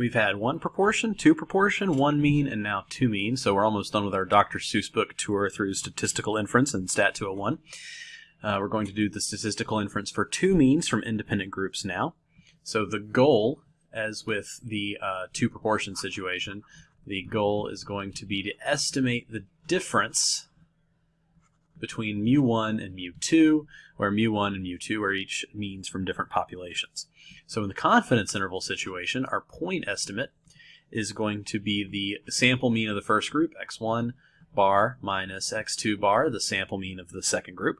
We've had one proportion, two proportion, one mean, and now two mean. So we're almost done with our Dr. Seuss book tour through statistical inference and Stat 201. Uh, we're going to do the statistical inference for two means from independent groups now. So the goal, as with the uh, two proportion situation, the goal is going to be to estimate the difference between mu1 and mu2, where mu1 and mu2 are each means from different populations. So in the confidence interval situation, our point estimate is going to be the sample mean of the first group, x1 bar minus x2 bar, the sample mean of the second group.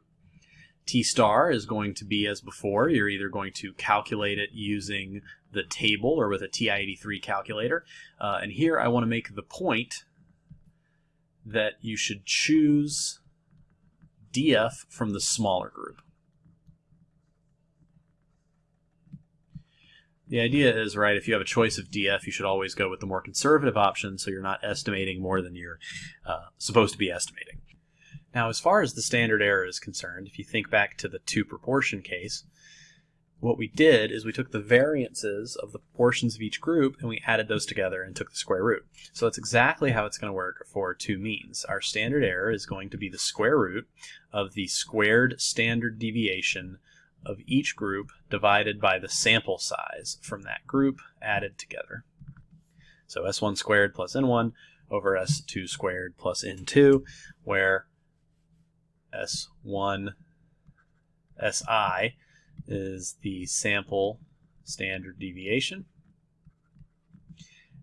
T star is going to be as before. You're either going to calculate it using the table or with a TI-83 calculator. Uh, and here I want to make the point that you should choose DF from the smaller group. The idea is, right, if you have a choice of DF, you should always go with the more conservative option so you're not estimating more than you're uh, supposed to be estimating. Now, as far as the standard error is concerned, if you think back to the two proportion case, what we did is we took the variances of the proportions of each group and we added those together and took the square root. So that's exactly how it's going to work for two means. Our standard error is going to be the square root of the squared standard deviation of each group divided by the sample size from that group added together. So S1 squared plus N1 over S2 squared plus N2, where S1 SI is the sample standard deviation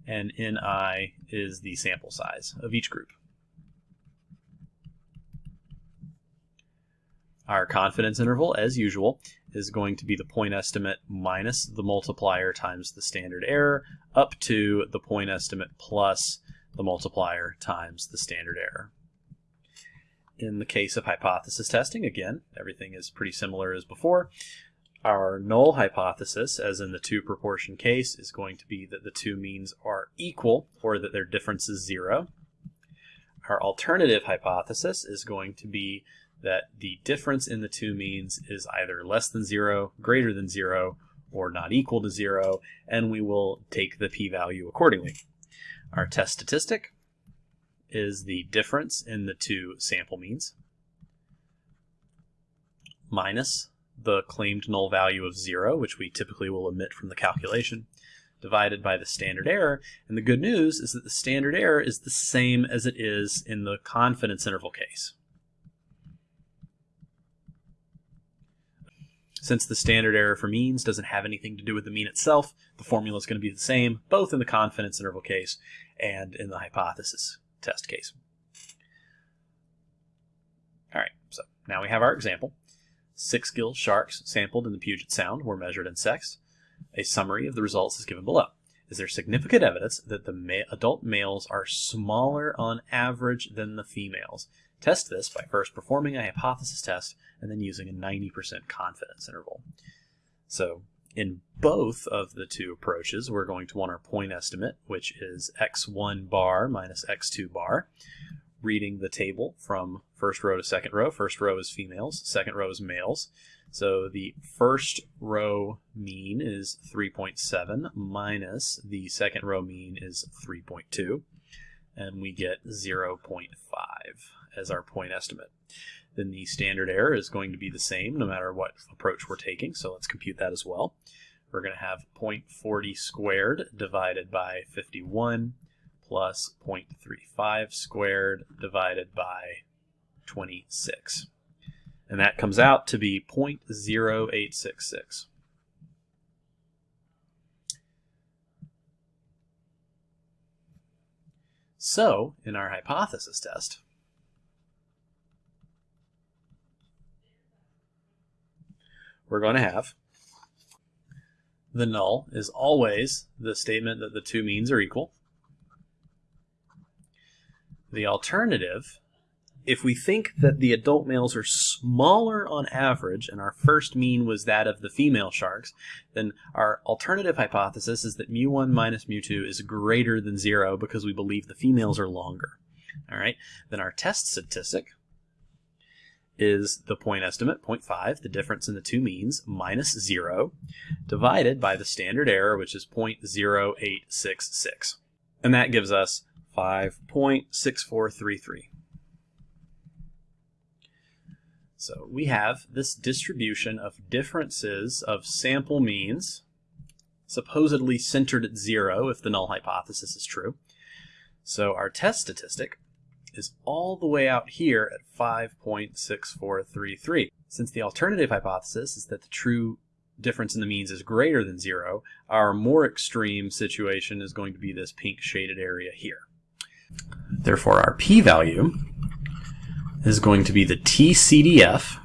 and Ni is the sample size of each group. Our confidence interval, as usual, is going to be the point estimate minus the multiplier times the standard error up to the point estimate plus the multiplier times the standard error. In the case of hypothesis testing, again, everything is pretty similar as before. Our null hypothesis, as in the two proportion case, is going to be that the two means are equal or that their difference is zero. Our alternative hypothesis is going to be that the difference in the two means is either less than zero, greater than zero, or not equal to zero, and we will take the p-value accordingly. Our test statistic is the difference in the two sample means minus the claimed null value of zero, which we typically will omit from the calculation, divided by the standard error. And the good news is that the standard error is the same as it is in the confidence interval case. Since the standard error for means doesn't have anything to do with the mean itself, the formula is going to be the same both in the confidence interval case and in the hypothesis test case. All right, so now we have our example. Six gill sharks sampled in the Puget Sound were measured and sexed. A summary of the results is given below. Is there significant evidence that the ma adult males are smaller on average than the females? Test this by first performing a hypothesis test and then using a 90% confidence interval. So in both of the two approaches, we're going to want our point estimate, which is x1 bar minus x2 bar. Reading the table from first row to second row. First row is females, second row is males. So the first row mean is 3.7 minus the second row mean is 3.2. And we get 0.5 as our point estimate then the standard error is going to be the same no matter what approach we're taking. So let's compute that as well. We're going to have 0.40 squared divided by 51 plus 0.35 squared divided by 26. And that comes out to be 0.0866. So, in our hypothesis test, we're going to have the null is always the statement that the two means are equal. The alternative, if we think that the adult males are smaller on average, and our first mean was that of the female sharks, then our alternative hypothesis is that mu1 minus mu2 is greater than 0 because we believe the females are longer. All right. Then our test statistic is the point estimate, 0.5, the difference in the two means, minus 0, divided by the standard error, which is 0.0866. And that gives us 5.6433. So we have this distribution of differences of sample means, supposedly centered at zero if the null hypothesis is true. So our test statistic is all the way out here at 5.6433. Since the alternative hypothesis is that the true difference in the means is greater than zero, our more extreme situation is going to be this pink shaded area here. Therefore, our p-value is going to be the TCDF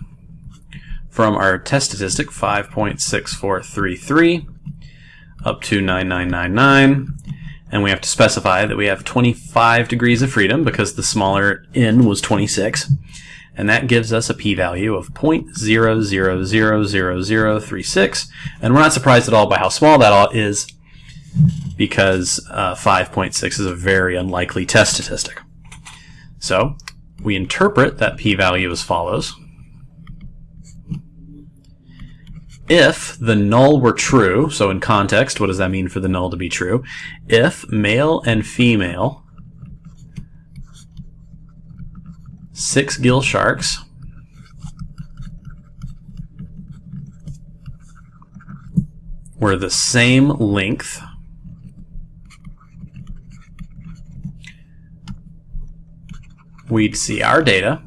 from our test statistic 5.6433 up to 9999 and we have to specify that we have 25 degrees of freedom because the smaller n was 26 and that gives us a p-value of 0.000036 and we're not surprised at all by how small that is because uh, 5.6 is a very unlikely test statistic. So we interpret that p-value as follows. if the null were true, so in context, what does that mean for the null to be true? If male and female six gill sharks were the same length we'd see our data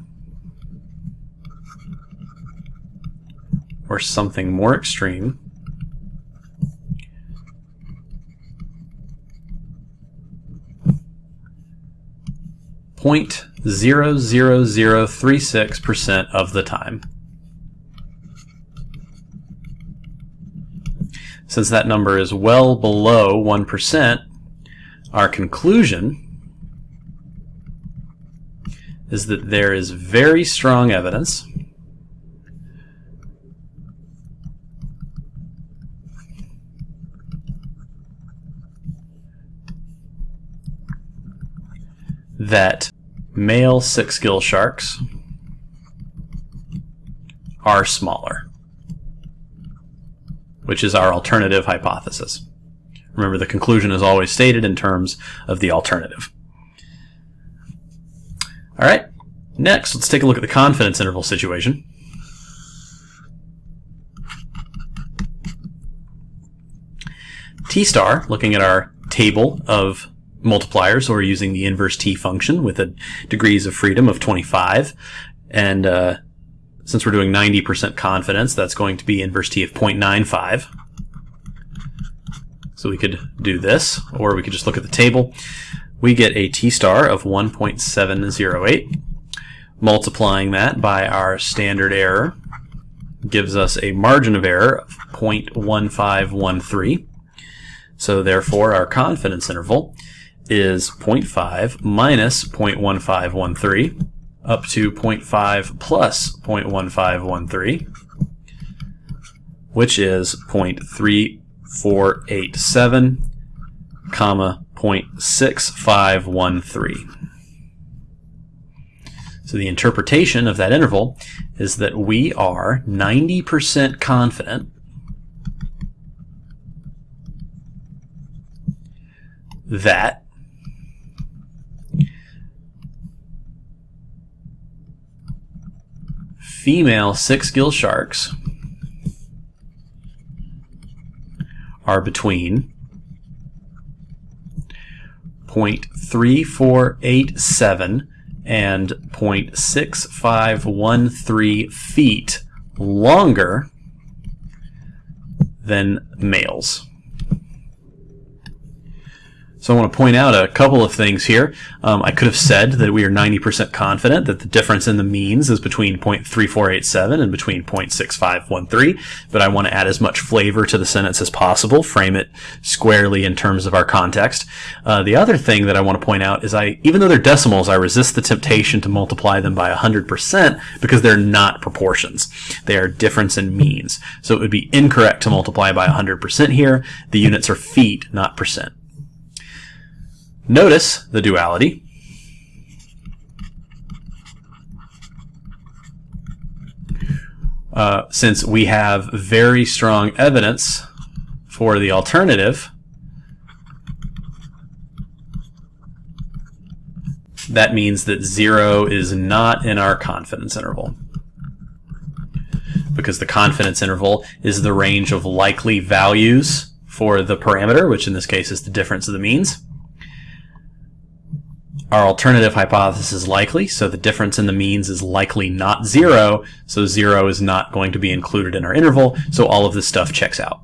or something more extreme. Point zero zero zero three six percent of the time. Since that number is well below 1%, our conclusion is that there is very strong evidence that male six gill sharks are smaller, which is our alternative hypothesis. Remember, the conclusion is always stated in terms of the alternative. All right, next, let's take a look at the confidence interval situation. T star, looking at our table of multipliers, or using the inverse t function with a degrees of freedom of 25. And uh, since we're doing 90% confidence, that's going to be inverse t of 0.95. So we could do this, or we could just look at the table. We get a t star of 1.708. Multiplying that by our standard error gives us a margin of error of 0.1513. So therefore, our confidence interval is 0.5 minus 0.1513 up to 0.5 plus 0.1513, which is 0.3487, comma 0.6513. So the interpretation of that interval is that we are 90% confident that female six gill sharks are between 0.3487 and 0.6513 feet longer than males. So I want to point out a couple of things here. Um, I could have said that we are 90% confident that the difference in the means is between 0.3487 and between 0.6513, but I want to add as much flavor to the sentence as possible, frame it squarely in terms of our context. Uh, the other thing that I want to point out is I, even though they're decimals, I resist the temptation to multiply them by 100% because they're not proportions. They are difference in means. So it would be incorrect to multiply by 100% here. The units are feet, not percent. Notice the duality. uh, since we have very strong evidence for the alternative, that means that 0 is not in our confidence interval. Because the confidence interval is the range of likely values for the parameter, which in this case is the difference of the means. Our alternative hypothesis is likely, so the difference in the means is likely not zero, so zero is not going to be included in our interval, so all of this stuff checks out.